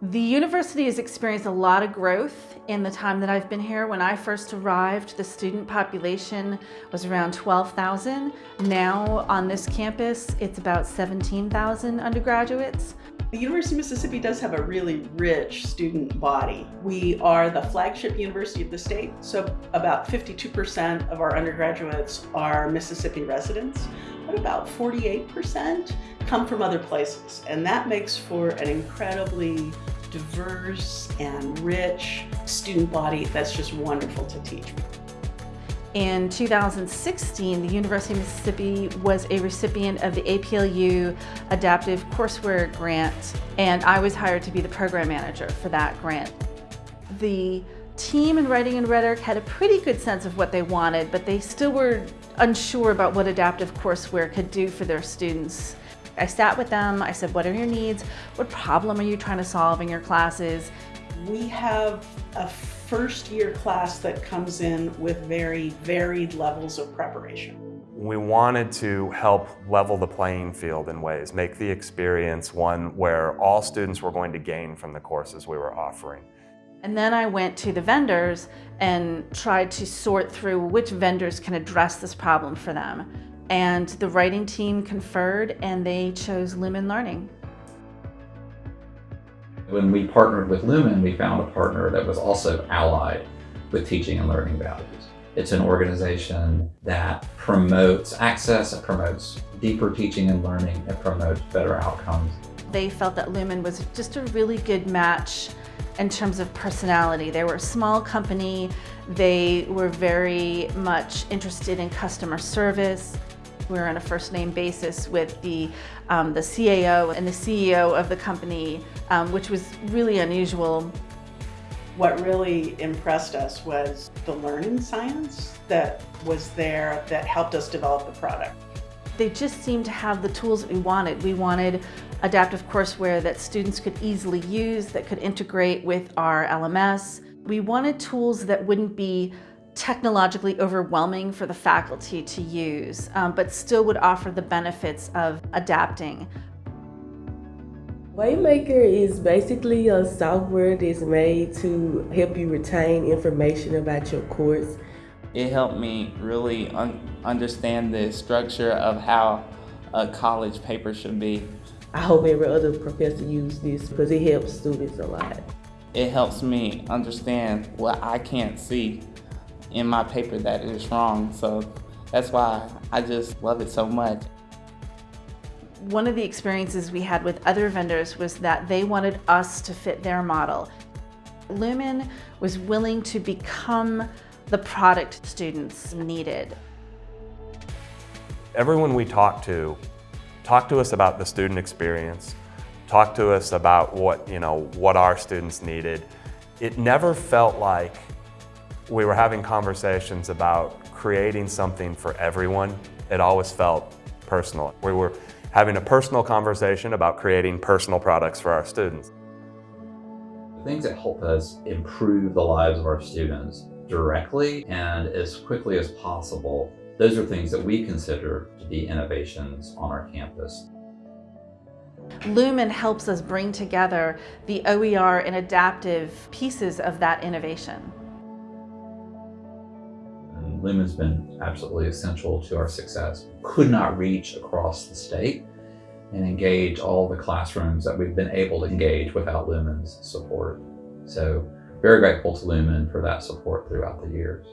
The university has experienced a lot of growth in the time that I've been here. When I first arrived, the student population was around 12,000. Now on this campus, it's about 17,000 undergraduates. The University of Mississippi does have a really rich student body. We are the flagship university of the state, so about 52% of our undergraduates are Mississippi residents, but about 48% come from other places. And that makes for an incredibly diverse and rich student body that's just wonderful to teach. In 2016, the University of Mississippi was a recipient of the APLU Adaptive Courseware Grant, and I was hired to be the program manager for that grant. The team in Writing and Rhetoric had a pretty good sense of what they wanted, but they still were unsure about what adaptive courseware could do for their students. I sat with them, I said, what are your needs? What problem are you trying to solve in your classes? We have a first year class that comes in with very varied levels of preparation. We wanted to help level the playing field in ways, make the experience one where all students were going to gain from the courses we were offering. And then I went to the vendors and tried to sort through which vendors can address this problem for them and the writing team conferred and they chose Lumen Learning. When we partnered with Lumen, we found a partner that was also allied with teaching and learning values. It's an organization that promotes access, it promotes deeper teaching and learning, it promotes better outcomes. They felt that Lumen was just a really good match in terms of personality. They were a small company, they were very much interested in customer service. We were on a first name basis with the, um, the CAO and the CEO of the company, um, which was really unusual. What really impressed us was the learning science that was there that helped us develop the product. They just seemed to have the tools that we wanted. We wanted adaptive courseware that students could easily use, that could integrate with our LMS. We wanted tools that wouldn't be technologically overwhelming for the faculty to use, um, but still would offer the benefits of adapting. Waymaker is basically a software that's made to help you retain information about your course. It helped me really un understand the structure of how a college paper should be. I hope every other professor uses this because it helps students a lot. It helps me understand what I can't see in my paper that is wrong. So that's why I just love it so much. One of the experiences we had with other vendors was that they wanted us to fit their model. Lumen was willing to become the product students needed. Everyone we talked to talked to us about the student experience, talked to us about what, you know, what our students needed. It never felt like we were having conversations about creating something for everyone. It always felt personal. We were having a personal conversation about creating personal products for our students. The things that help us improve the lives of our students directly and as quickly as possible, those are things that we consider to be innovations on our campus. Lumen helps us bring together the OER and adaptive pieces of that innovation. Lumen's been absolutely essential to our success. Could not reach across the state and engage all the classrooms that we've been able to engage without Lumen's support. So very grateful to Lumen for that support throughout the years.